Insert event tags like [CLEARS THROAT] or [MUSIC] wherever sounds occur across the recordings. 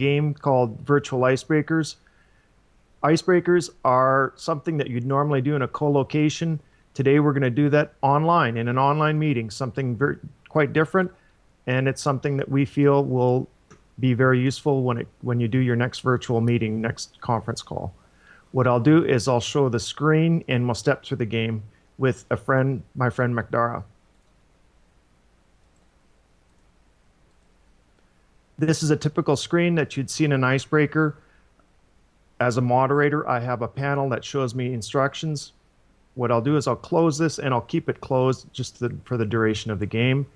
game called Virtual Icebreakers. Icebreakers are something that you'd normally do in a co-location. Today we're going to do that online in an online meeting, something very, quite different, and it's something that we feel will be very useful when it when you do your next virtual meeting, next conference call. What I'll do is I'll show the screen and we'll step through the game with a friend, my friend McDara. This is a typical screen that you'd see in an icebreaker. As a moderator, I have a panel that shows me instructions. What I'll do is I'll close this and I'll keep it closed just the, for the duration of the game.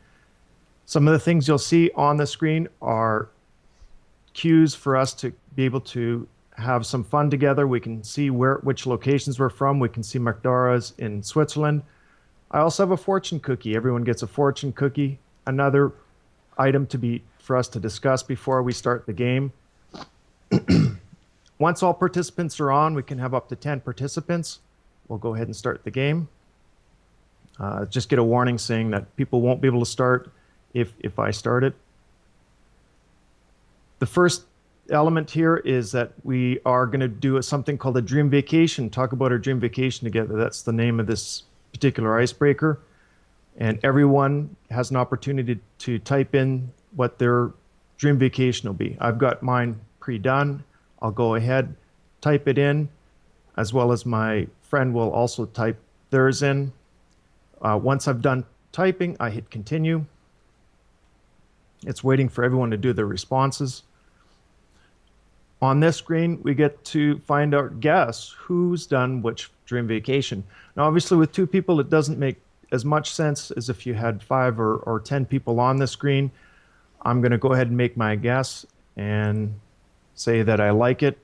Some of the things you'll see on the screen are cues for us to be able to have some fun together. We can see where which locations we're from. We can see McDara's in Switzerland. I also have a fortune cookie. Everyone gets a fortune cookie. Another item to be for us to discuss before we start the game. [CLEARS THROAT] Once all participants are on, we can have up to 10 participants. We'll go ahead and start the game. Uh, just get a warning saying that people won't be able to start if, if I start it. The first element here is that we are going to do something called a dream vacation, talk about our dream vacation together. That's the name of this particular icebreaker. And everyone has an opportunity to type in what their dream vacation will be. I've got mine pre-done. I'll go ahead, type it in, as well as my friend will also type theirs in. Uh, once I've done typing, I hit continue. It's waiting for everyone to do their responses. On this screen, we get to find out, guess who's done which dream vacation. Now, obviously, with two people, it doesn't make as much sense as if you had five or, or 10 people on the screen. I'm going to go ahead and make my guess and say that I like it.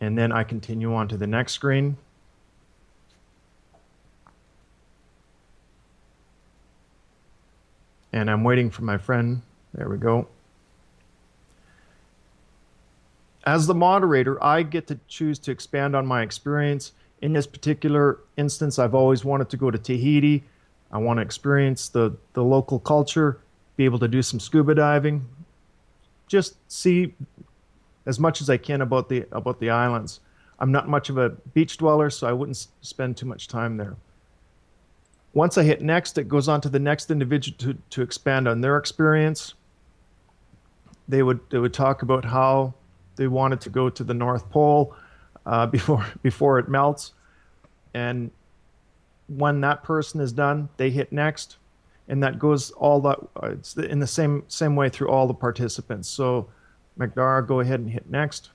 And then I continue on to the next screen. And I'm waiting for my friend. There we go. As the moderator, I get to choose to expand on my experience. In this particular instance, I've always wanted to go to Tahiti. I want to experience the, the local culture be able to do some scuba diving, just see as much as I can about the about the islands. I'm not much of a beach dweller, so I wouldn't spend too much time there. Once I hit next, it goes on to the next individual to, to expand on their experience. They would they would talk about how they wanted to go to the North Pole uh, [LAUGHS] before before it melts, and when that person is done, they hit next and that goes all that uh, it's in the same same way through all the participants. So McDara, go ahead and hit next.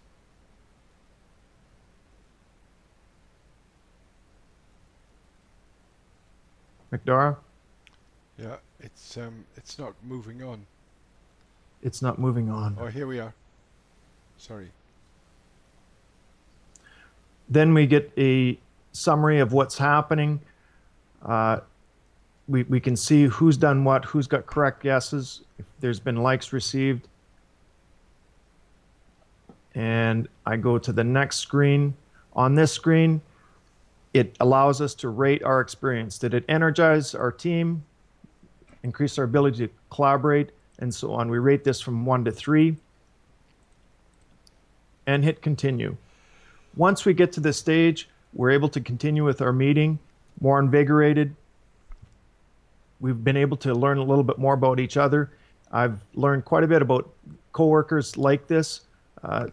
McDara? Yeah, it's um it's not moving on. It's not moving on. Oh, here we are. Sorry. Then we get a summary of what's happening. Uh, we, we can see who's done what, who's got correct guesses, if there's been likes received. And I go to the next screen. On this screen, it allows us to rate our experience. Did it energize our team, increase our ability to collaborate, and so on. We rate this from one to three and hit continue. Once we get to this stage, we're able to continue with our meeting, more invigorated, we've been able to learn a little bit more about each other. I've learned quite a bit about coworkers like this. Uh,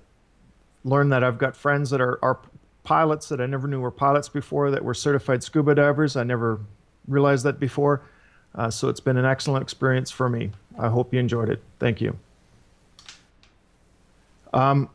learned that I've got friends that are, are pilots that I never knew were pilots before that were certified scuba divers. I never realized that before. Uh, so it's been an excellent experience for me. I hope you enjoyed it. Thank you. Um,